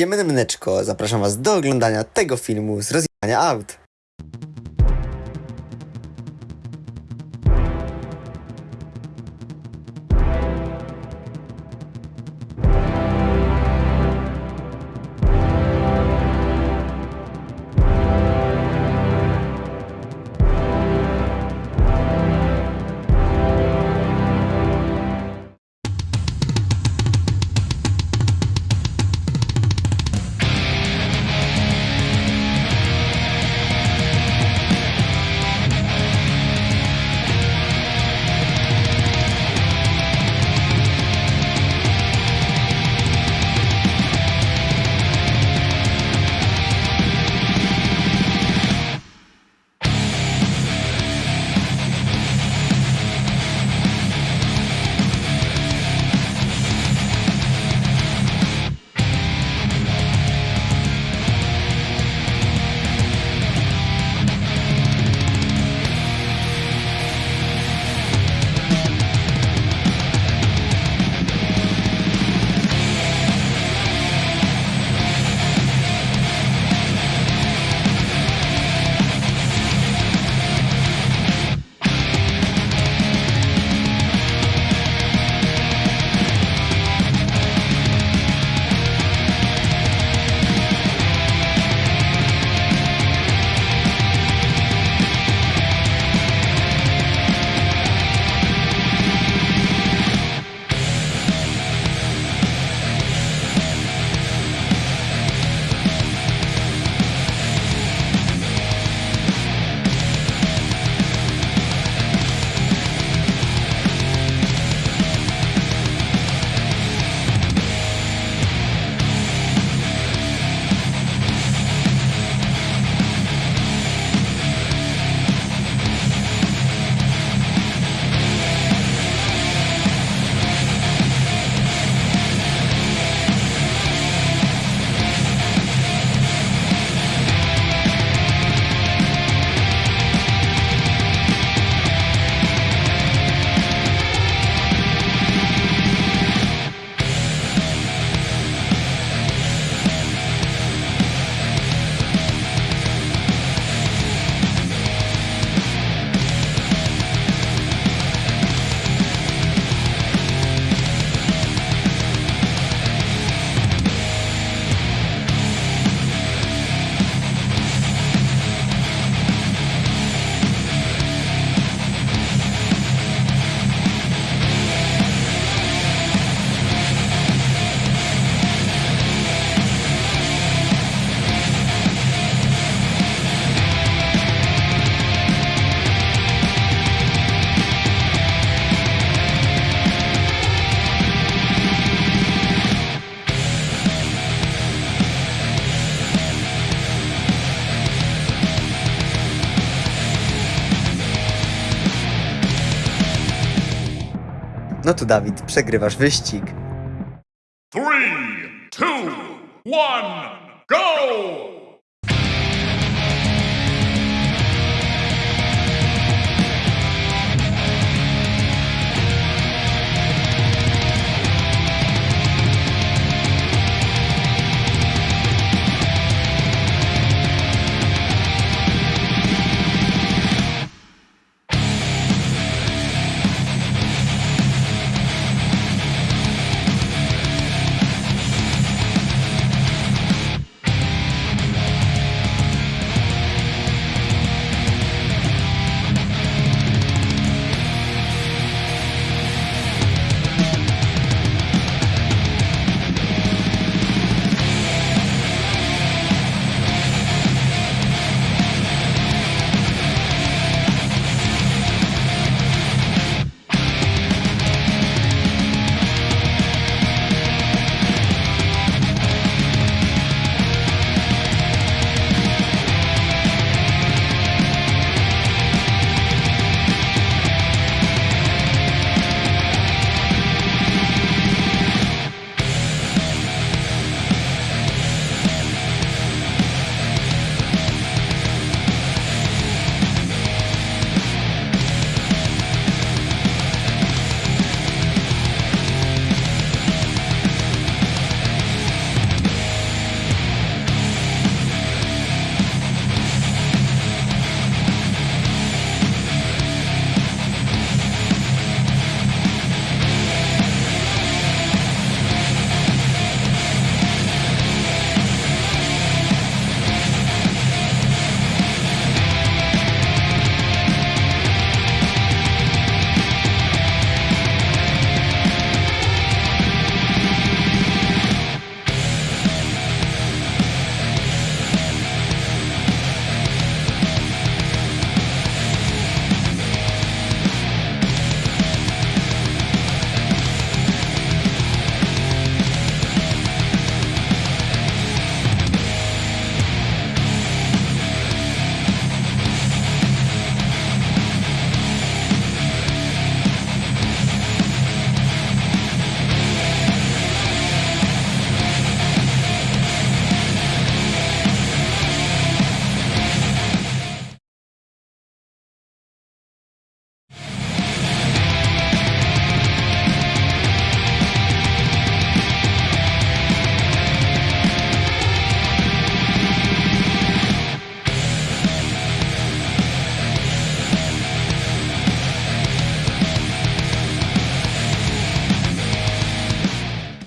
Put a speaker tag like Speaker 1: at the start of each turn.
Speaker 1: Siemene Mneczko, zapraszam was do oglądania tego filmu z rozjechania aut. No to Dawid, przegrywasz wyścig.
Speaker 2: Three, two, one, go!